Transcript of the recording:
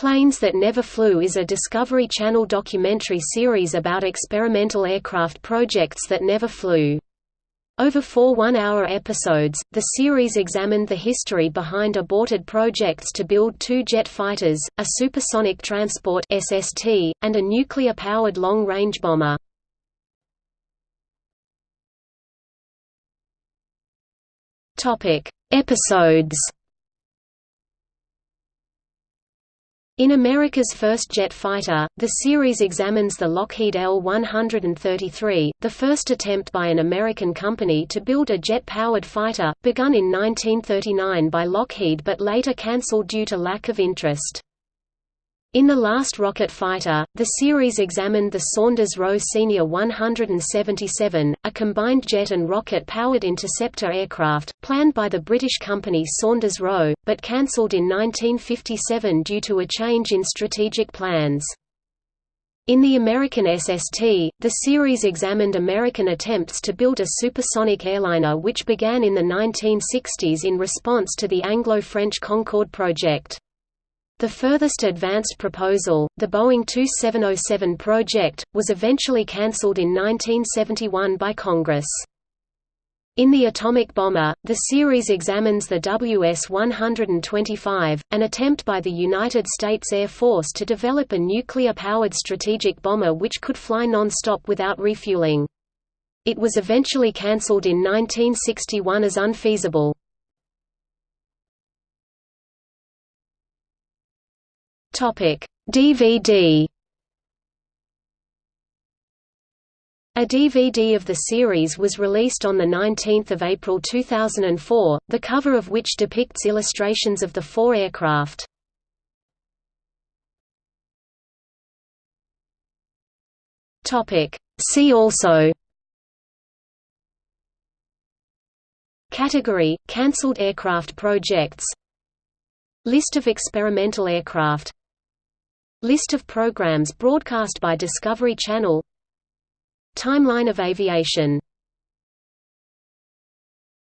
Planes That Never Flew is a Discovery Channel documentary series about experimental aircraft projects that never flew. Over four one-hour episodes, the series examined the history behind aborted projects to build two jet fighters, a supersonic transport SST, and a nuclear-powered long-range bomber. Episodes In America's first jet fighter, the series examines the Lockheed L-133, the first attempt by an American company to build a jet-powered fighter, begun in 1939 by Lockheed but later cancelled due to lack of interest. In The Last Rocket Fighter, the series examined the Saunders-Roe Senior 177, a combined jet and rocket-powered interceptor aircraft, planned by the British company Saunders-Roe, but cancelled in 1957 due to a change in strategic plans. In the American SST, the series examined American attempts to build a supersonic airliner which began in the 1960s in response to the Anglo-French Concorde project. The furthest advanced proposal, the Boeing 2707 project, was eventually cancelled in 1971 by Congress. In The Atomic Bomber, the series examines the WS-125, an attempt by the United States Air Force to develop a nuclear-powered strategic bomber which could fly non-stop without refueling. It was eventually cancelled in 1961 as unfeasible. Topic: DVD. A DVD of the series was released on 19 April 2004, the cover of which depicts illustrations of the four aircraft. See also Category – Cancelled aircraft projects List of experimental aircraft List of programs broadcast by Discovery Channel. Timeline of aviation